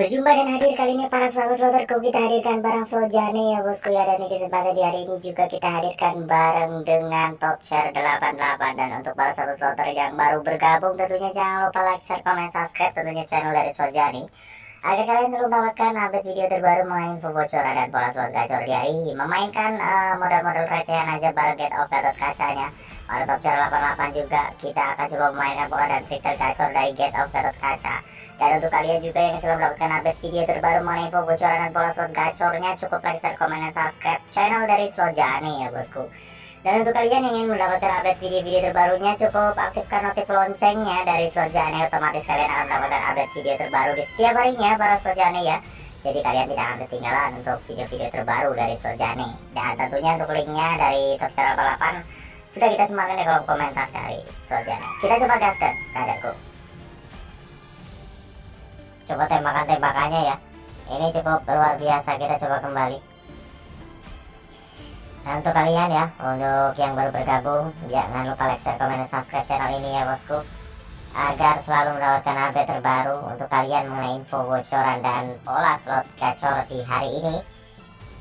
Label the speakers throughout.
Speaker 1: Berjumpa dan hadir kali ini para sahabat sloterku kita hadirkan barang Sojane. Ya bosku ya dan di kesempatan di hari ini juga kita hadirkan bareng dengan top share 88 dan untuk para sahabat sloter yang baru bergabung tentunya jangan lupa like, share, komen, subscribe tentunya channel dari Sojane. Agar kalian selalu mendapatkan update video terbaru mengenai info bocoran dan pola slot gacor di hari ini. Memainkan uh, modal-modal recehan aja bareng get of gatot kacanya. Pada top share 88 juga kita akan coba memainkan pola dan trik tergacor dari get of gatot kaca dan untuk kalian juga yang selalu mendapatkan update video terbaru mengenai info bocoran dan pola slot gacornya cukup like, share, komen, dan subscribe channel dari Sojani ya bosku. Dan untuk kalian yang ingin mendapatkan update video-video terbarunya cukup aktifkan notif loncengnya dari Sojani otomatis kalian akan mendapatkan update video terbaru di setiap harinya para Sojani ya. Jadi kalian tidak akan ketinggalan untuk video-video terbaru dari Sojani. Dan tentunya untuk linknya dari Top Channel 88 sudah kita sematkan di kolom komentar dari Sojani. Kita coba gaskan, brotherku coba tembakan-tembakannya ya. Ini cukup luar biasa kita coba kembali. Dan untuk kalian ya untuk yang baru bergabung jangan lupa like, share, komen, dan subscribe channel ini ya bosku. Agar selalu mendapatkan update terbaru untuk kalian mengenai info bocoran dan pola slot gacor di hari ini.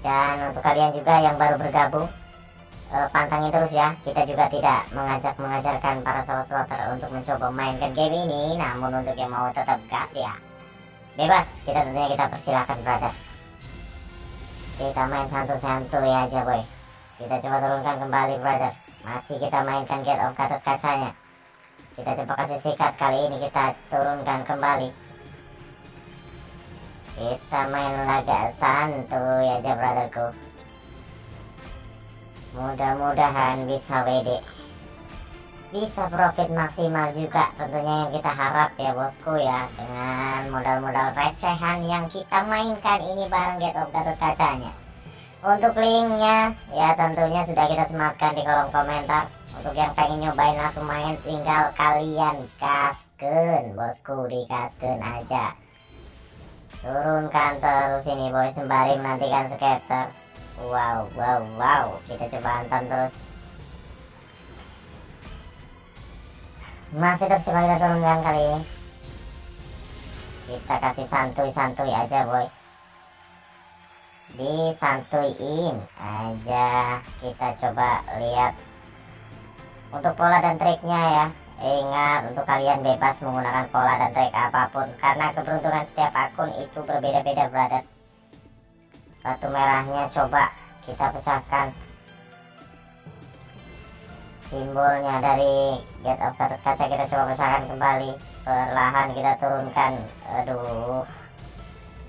Speaker 1: Dan untuk kalian juga yang baru bergabung uh, pantangin terus ya. Kita juga tidak mengajak mengajarkan para slot slotter untuk mencoba mainkan game ini. Namun untuk yang mau tetap gas ya bebas kita tentunya kita persilahkan brother. Kita main santuy-santuy aja boy kita coba turunkan kembali brother. Masih kita mainkan get of gatot kacanya. Kita coba kasih sikat kali ini kita turunkan kembali. Kita main laga santuy aja brotherku. Mudah-mudahan bisa WD bisa profit maksimal juga tentunya yang kita harap ya bosku ya dengan modal-modal recehan yang kita mainkan ini bareng Get of Gatot Kacanya. Untuk linknya ya tentunya sudah kita sematkan di kolom komentar. Untuk yang pengen nyobain langsung main tinggal kalian kasken bosku dikasken aja. Turunkan terus ini boy sembari menantikan skater wow wow wow kita coba hantam terus masih terus coba kita turunkan kali ini. Kita kasih santuy-santuy aja boy. Disantuin aja. Kita coba lihat untuk pola dan triknya ya. Ingat untuk kalian bebas menggunakan pola dan trik apa pun. Karena keberuntungan setiap akun itu berbeda-beda brother. Batu merahnya coba kita pecahkan simbolnya dari get of kaca kita coba pecahkan kembali. Perlahan kita turunkan. Aduh.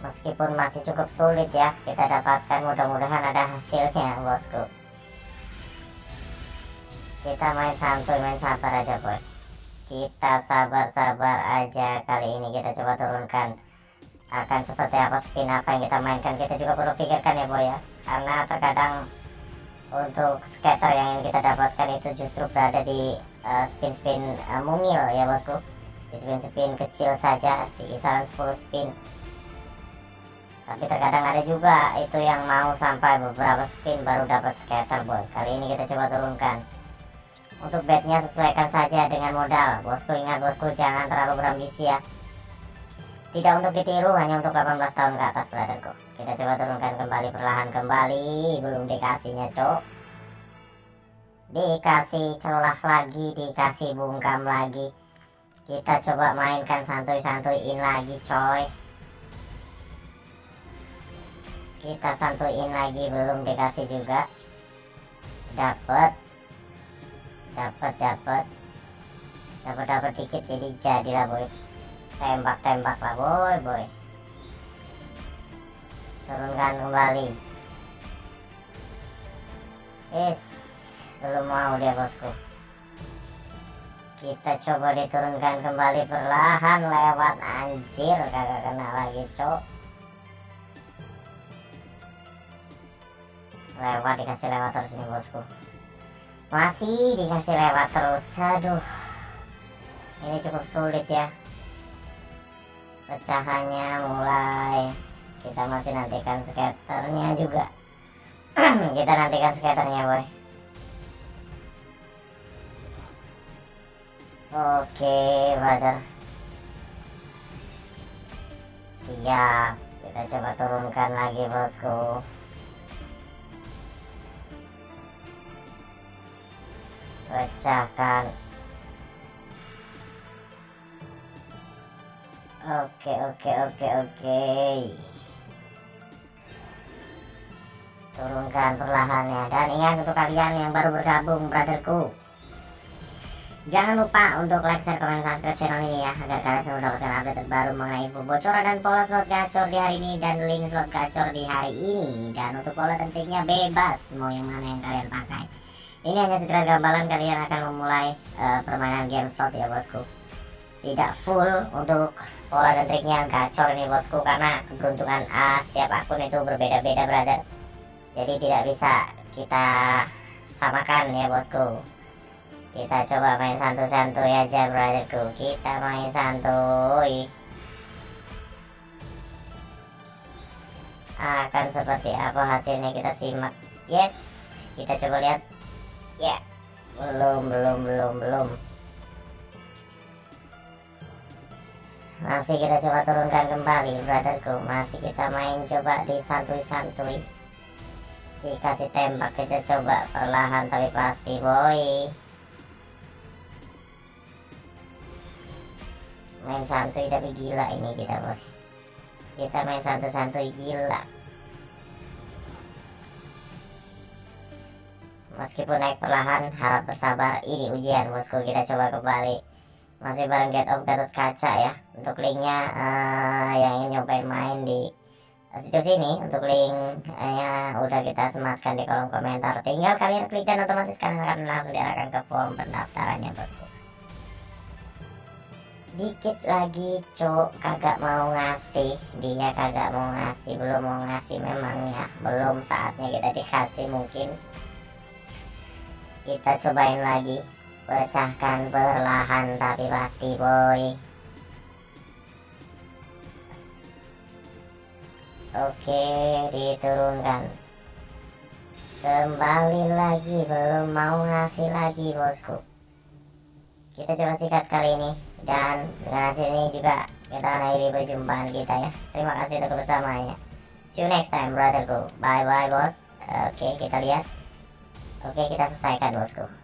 Speaker 1: Meskipun masih cukup sulit ya kita dapatkan mudah-mudahan ada hasilnya bosku. Kita main santuy main sabar aja boy. Kita sabar-sabar aja kali ini kita coba turunkan. Akan seperti apa spin apa yang kita mainkan kita juga perlu pikirkan ya boy ya. Karena terkadang untuk scatter yang kita dapatkan itu justru berada di uh, spin-spin uh, mungil ya bosku. Di spin-spin kecil saja di kisaran 10 spin. Tapi terkadang ada juga itu yang mau sampai beberapa spin baru dapat scatter boy kali ini kita coba turunkan. Untuk bednya sesuaikan saja dengan modal. Bosku ingat bosku jangan terlalu berambisi ya tidak untuk ditiru hanya untuk 18 tahun ke atas brotherku. Kita coba turunkan kembali perlahan kembali. Belum dikasihnya cok dikasih celah lagi dikasih bungkam lagi. Kita coba mainkan santuy-santuyin lagi coy. Kita santuyin lagi belum dikasih juga. Dapat dapat dapat dapat dikit jadi jadilah boy tembak-tembak lah boy boy. Turunkan kembali. Is belum mau dia bosku. Kita coba diturunkan kembali perlahan lewat. Anjir kagak kena lagi cok. Lewat dikasih lewat terus nih bosku. Masih dikasih lewat terus. Aduh. Ini cukup sulit ya pecahannya mulai. Kita masih nantikan skaternya juga. Kita nantikan skaternya boy. Oke brother. Siap. Kita coba turunkan lagi bosku. Pecahkan oke oke oke oke. Turunkan perlahannya. Dan ingat untuk kalian yang baru bergabung brotherku. Jangan lupa untuk like, share, komen, subscribe channel ini ya Agar kalian selalu mendapatkan update terbaru mengenai info bocoran dan pola slot gacor di hari ini Dan link slot gacor di hari ini. Dan untuk pola tentunya bebas Mau yang mana yang kalian pakai. Ini hanya sekedar gambaran kalian akan memulai uh, permainan game slot ya bosku Tidak full untuk pola dan triknya gacor ini bosku Karena keberuntungan uh, setiap akun itu berbeda-beda brother. Jadi tidak bisa kita samakan ya bosku. Kita coba main santuy-santuy aja brotherku. Kita main santuy. Akan seperti apa hasilnya kita simak. Yes kita coba lihat. Ya belum belum belum belum masih kita coba turunkan kembali brotherku. Masih kita main coba di santuy-santuy dikasih tembak kita coba perlahan tapi pasti boy. Main santuy tapi gila ini kita boy. Kita main santuy-santuy gila. Meskipun naik perlahan harap bersabar. Ini ujian bosku. Kita coba kembali. Masih bareng get of Gatot Kaca ya untuk linknya uh, yang ingin nyobain main di situs ini untuk linknya udah kita sematkan di kolom komentar. Tinggal kalian klik dan otomatis kalian akan langsung diarahkan ke form pendaftarannya bosku dikit lagi cok kagak mau ngasih. Dia kagak mau ngasih. Belum mau ngasih. Memang ya belum saatnya kita dikasih mungkin. Kita cobain lagi. Pecahkan perlahan tapi pasti boy oke diturunkan. Kembali lagi belum mau ngasih lagi bosku. Kita coba sikat kali ini dan dengan hasil ini juga kita akhiri perjumpaan kita ya. Terima kasih untuk kebersamaannya. See you next time brotherku bye bye bos. Oke kita lihat. Oke kita selesaikan bosku